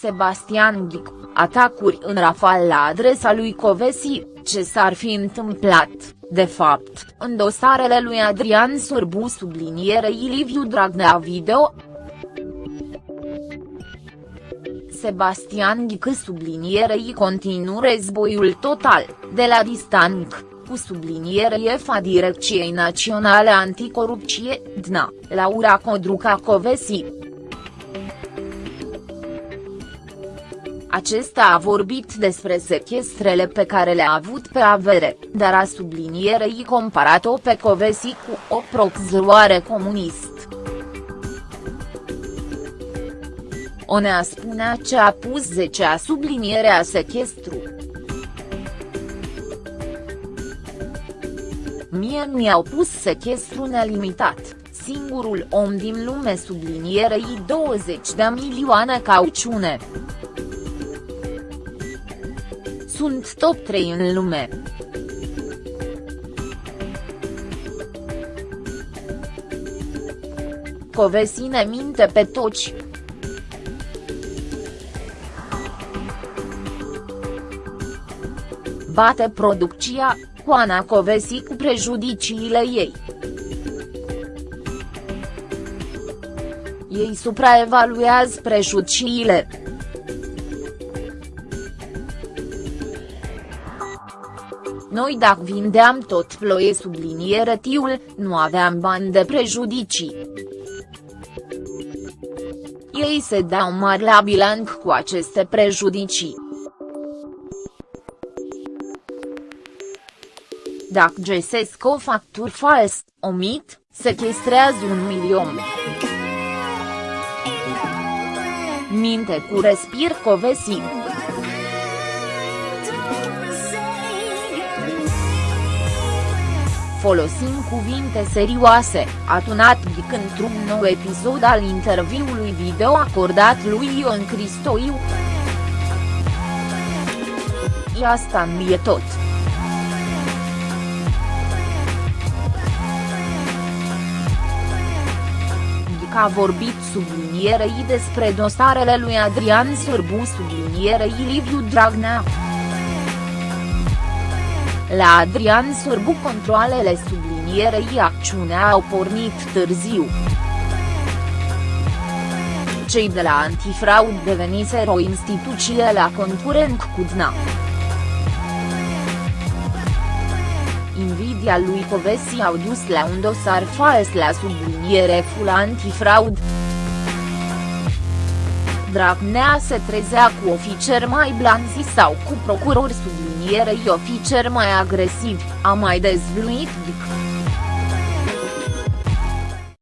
Sebastian Ghic, atacuri în rafal la adresa lui Covesi, ce s-ar fi întâmplat, de fapt, în dosarele lui Adrian Sorbu sublinierei Liviu Dragnea video, Sebastian Ghică sublinierei continuu războiul total, de la distanc, cu subliniere EFA Direcției Naționale Anticorupție, DNA, Laura Codruca Covesi. Acesta a vorbit despre sechestrele pe care le-a avut pe avere, dar a sublinierei comparat-o pe Covesi cu o proxluare comunist. Onea spunea ce a pus 10 a sublinierea sechestru. Mie mi-au pus sechestru nelimitat, singurul om din lume sublinierei 20 de milioane cauciune. Sunt top 3 în lume. Covesi ne minte pe toți. Bate producția, cu Ana Covesi cu prejudiciile ei. Ei supraevaluează prejudiciile. Noi dacă vindeam tot ploie subliniere tiul, nu aveam bani de prejudicii. Ei se dau mari la bilanț cu aceste prejudicii. Dacă găsesc o factură fals, omit, sequestrează un milion. Minte cu respir Covesi. Folosim cuvinte serioase, a tunat Ghic într-un nou episod al interviului video acordat lui Ion Cristoiu. E asta mi e tot. a vorbit sublinierei despre dosarele lui Adrian Sorbu sublinierei Liviu Dragnea. La Adrian Sorbu controalele sublinierei acțiunea au pornit târziu. Cei de la antifraud deveniseră o instituție la concurent cu DNA. invidia lui Covesi au dus la un dosar fals la subliniere full antifraud. Dragnea se trezea cu ofițeri mai blanzi sau cu procurori sublinierei ofițeri mai agresivi, a mai dezvluit Dic.